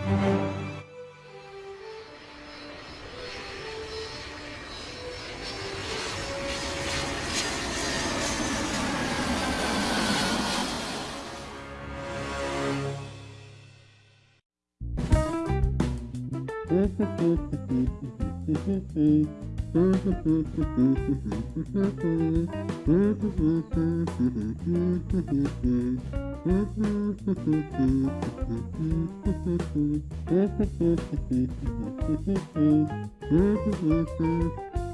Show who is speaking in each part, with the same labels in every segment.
Speaker 1: Mm-hmm.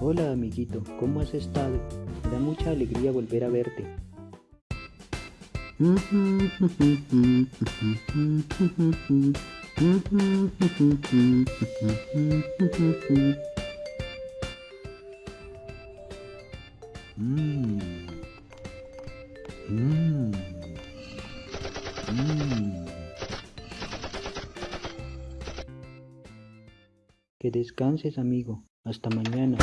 Speaker 1: Hola amiguito, ¿cómo has estado? Me da mucha alegría volver a verte.
Speaker 2: Mmm. Mmm. Mmm.
Speaker 1: Que descanses amigo. Hasta mañana.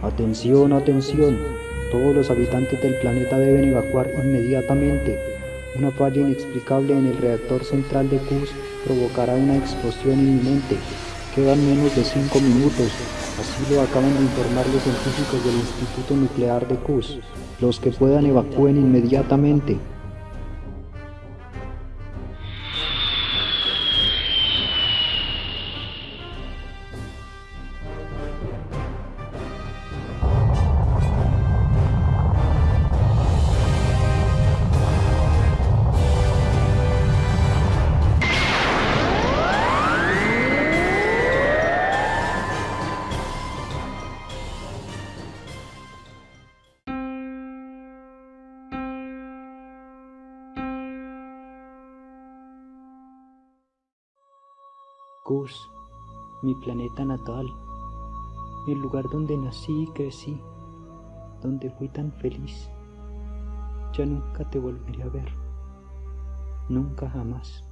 Speaker 1: Atención, atención. Todos los habitantes del planeta deben evacuar inmediatamente. Una falla inexplicable en el reactor central de Cus provocará una explosión inminente. Quedan menos de 5 minutos. Así lo acaban de informar los científicos del Instituto Nuclear de Cus. Los que puedan evacúen inmediatamente. Mi planeta natal, el lugar donde nací y crecí, donde fui tan feliz. Ya nunca te volveré a ver, nunca jamás.